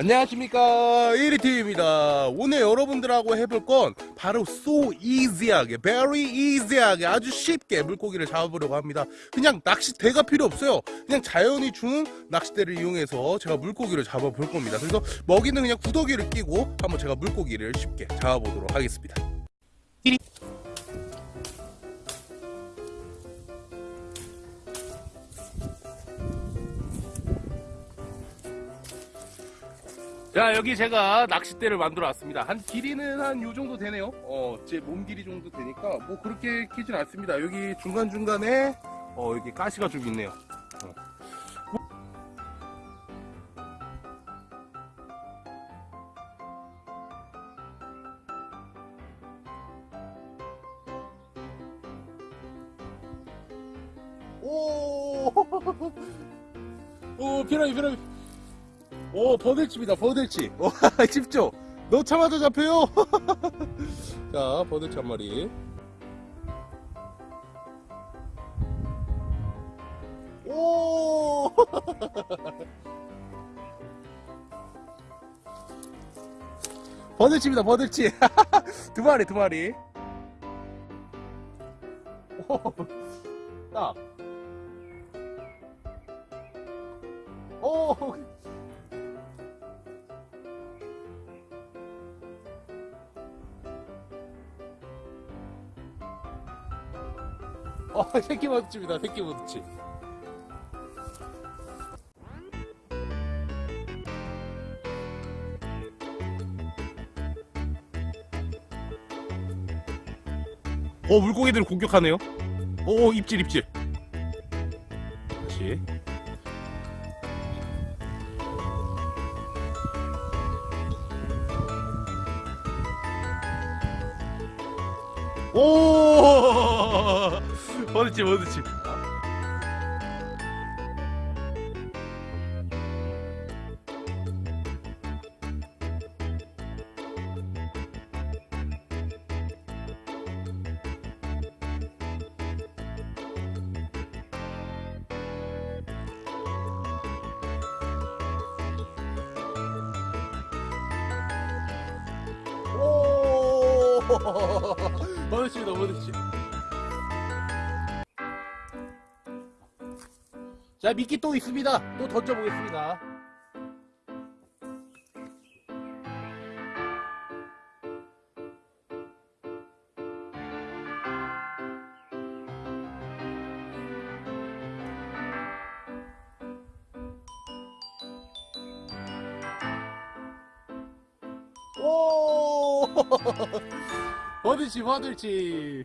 안녕하십니까. 1위팀입니다. 오늘 여러분들하고 해볼 건 바로 so easy하게 very easy하게 아주 쉽게 물고기를 잡아보려고 합니다. 그냥 낚싯대가 필요 없어요. 그냥 자연이 주는 낚싯대를 이용해서 제가 물고기를 잡아볼 겁니다. 그래서 먹이는 그냥 구더기를 끼고 한번 제가 물고기를 쉽게 잡아보도록 하겠습니다 자 여기 제가 낚싯대를 만들어 왔습니다 한 길이는 한 요 정도 되네요 어제 몸 길이 정도 되니까 뭐 그렇게 길진 않습니다 여기 중간중간에 어 여기 가시가 좀 있네요 어. 오, 오, 피라미, 피라미. 오 버들치입니다 버들치 오, 집죠 넣자마자 잡혀요? 자 버들치 한 마리. 오! 버들치입니다 버들치 두 마리 두 마리. 오, 딱. 오 어, 새끼 모드치입니다. 새끼 모드치. 어, 물고기들 공격하네요. 오, 입질, 입질. 다시. 오! 버드치. 오! 버드치입니다, 버드치. 자, 미끼 또 있습니다. 또 던져보겠습니다. 오! 버들치, 버들치.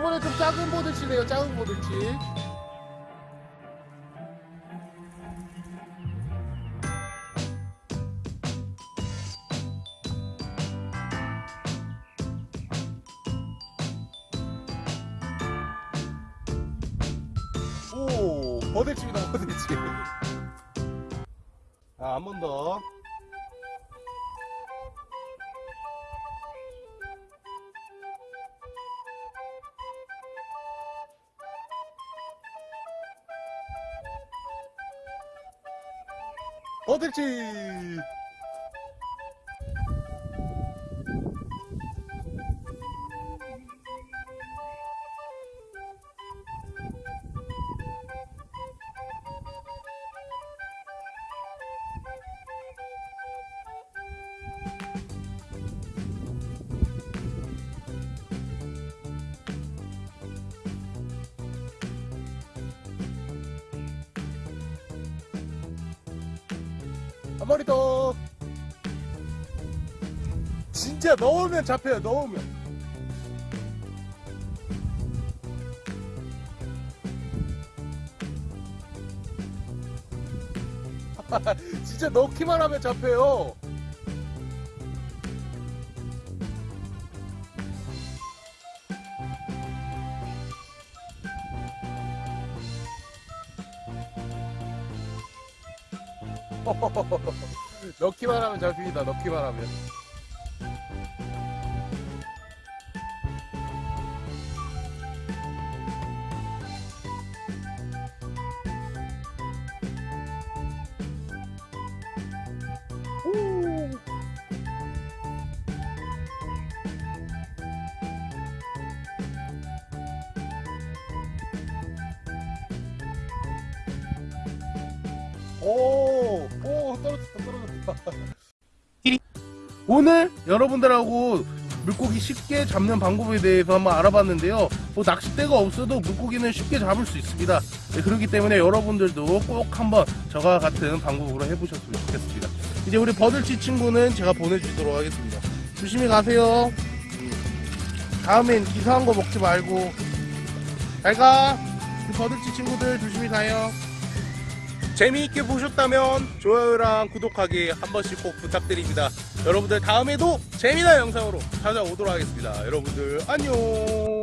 이번에 좀 작은 보들치네요, 작은 보들치. 오, 버들치입니다, 버들치. 아, 한 번 더. 버들치! 한 마리 더. 진짜 넣으면 잡혀요, 넣으면. 진짜 넣기만 하면 잡혀요. 넣기만 하면 잡힙니다. 넣기만 하면. 오. 오늘 여러분들하고 물고기 쉽게 잡는 방법에 대해서 한번 알아봤는데요. 뭐 낚싯대가 없어도 물고기는 쉽게 잡을 수 있습니다. 네, 그렇기 때문에 여러분들도 꼭 한번 저와 같은 방법으로 해보셨으면 좋겠습니다. 이제 우리 버들치 친구는 제가 보내주도록 하겠습니다. 조심히 가세요. 음. 다음엔 이상한 거 먹지 말고 잘 가. 우리 버들치 친구들 조심히 가요. 재미있게 보셨다면 좋아요랑 구독하기 한 번씩 꼭 부탁드립니다. 여러분들 다음에도 재미난 영상으로 찾아오도록 하겠습니다. 여러분들 안녕.